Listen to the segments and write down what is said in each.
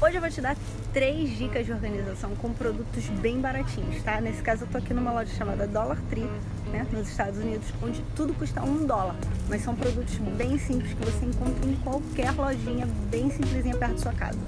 Hoje eu vou te dar três dicas de organização com produtos bem baratinhos, tá? Nesse caso eu tô aqui numa loja chamada Dollar Tree, né, nos Estados Unidos, onde tudo custa um dólar. Mas são produtos bem simples que você encontra em qualquer lojinha bem simplesinha perto da sua casa.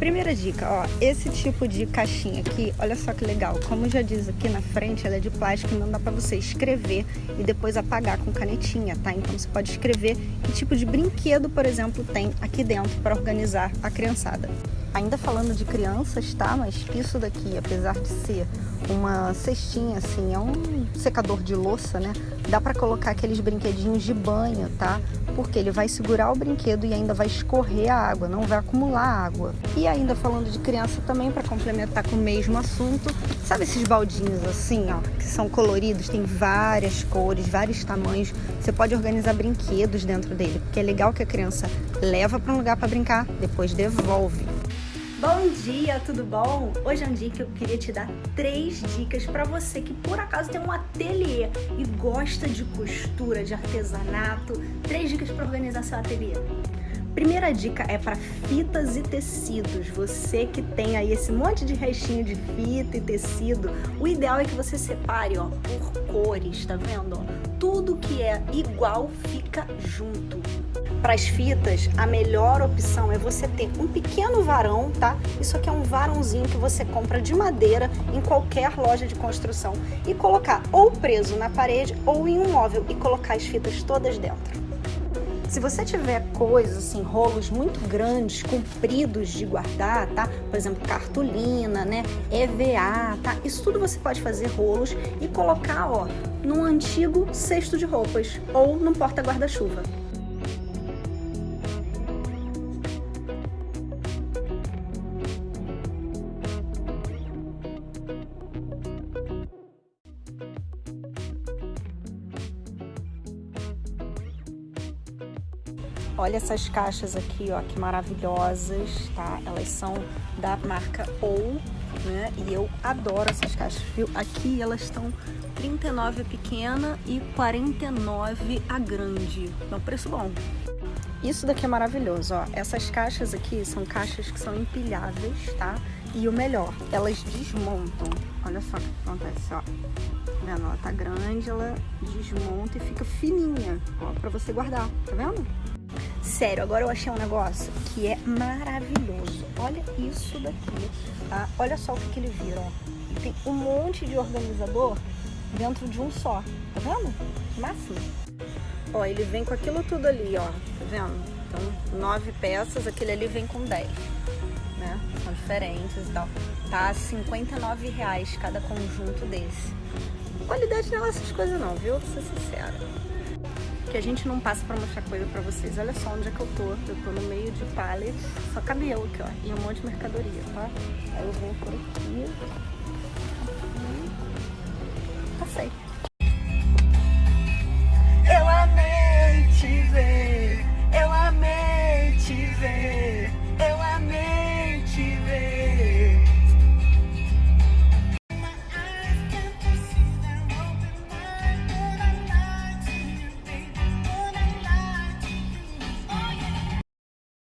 Primeira dica, ó, esse tipo de caixinha aqui, olha só que legal. Como já diz aqui na frente, ela é de plástico não dá pra você escrever e depois apagar com canetinha, tá? Então você pode escrever que tipo de brinquedo, por exemplo, tem aqui dentro para organizar a criançada. Ainda falando de crianças, tá? Mas isso daqui, apesar de ser uma cestinha assim, é um secador de louça, né? Dá para colocar aqueles brinquedinhos de banho, tá? Porque ele vai segurar o brinquedo e ainda vai escorrer a água, não vai acumular água. E ainda falando de criança também, para complementar com o mesmo assunto, sabe esses baldinhos assim, ó, que são coloridos, tem várias cores, vários tamanhos. Você pode organizar brinquedos dentro dele, porque é legal que a criança leva para um lugar para brincar, depois devolve. Bom dia, tudo bom? Hoje é um dia que eu queria te dar três dicas para você que por acaso tem um ateliê e gosta de costura, de artesanato. Três dicas para organizar seu ateliê. Primeira dica é para fitas e tecidos. Você que tem aí esse monte de restinho de fita e tecido, o ideal é que você separe ó, por cores, tá vendo? Tudo que é igual fica junto. Para as fitas, a melhor opção é você ter um pequeno varão, tá? Isso aqui é um varãozinho que você compra de madeira em qualquer loja de construção e colocar ou preso na parede ou em um móvel e colocar as fitas todas dentro. Se você tiver coisas, assim, rolos muito grandes, compridos de guardar, tá? Por exemplo, cartolina, né? EVA, tá? Isso tudo você pode fazer rolos e colocar, ó, num antigo cesto de roupas ou num porta Olha essas caixas aqui, ó, que maravilhosas, tá? Elas são da marca OU, né? E eu adoro essas caixas, viu? Aqui elas estão 39 a pequena e 49 a grande. Então, preço bom. Isso daqui é maravilhoso, ó. Essas caixas aqui são caixas que são empilháveis, tá? E o melhor, elas desmontam. Olha só o que acontece, ó. Tá vendo? Ela tá grande, ela desmonta e fica fininha, ó, pra você guardar, tá vendo? Sério, agora eu achei um negócio que é maravilhoso. Olha isso daqui, tá? Olha só o que, que ele vira, ó. Tem um monte de organizador dentro de um só, tá vendo? Máximo. Ó, ele vem com aquilo tudo ali, ó, tá vendo? Então, nove peças, aquele ali vem com dez, né? São diferentes e tal. Tá 59 reais cada conjunto desse. Qualidade não é essas coisas não, viu? Vou ser sincera que a gente não passa pra mostrar coisa pra vocês. Olha só onde é que eu tô. Eu tô no meio de pallet, só cabe eu aqui, ó. E um monte de mercadoria, tá? Aí eu venho por aqui. E... Passei.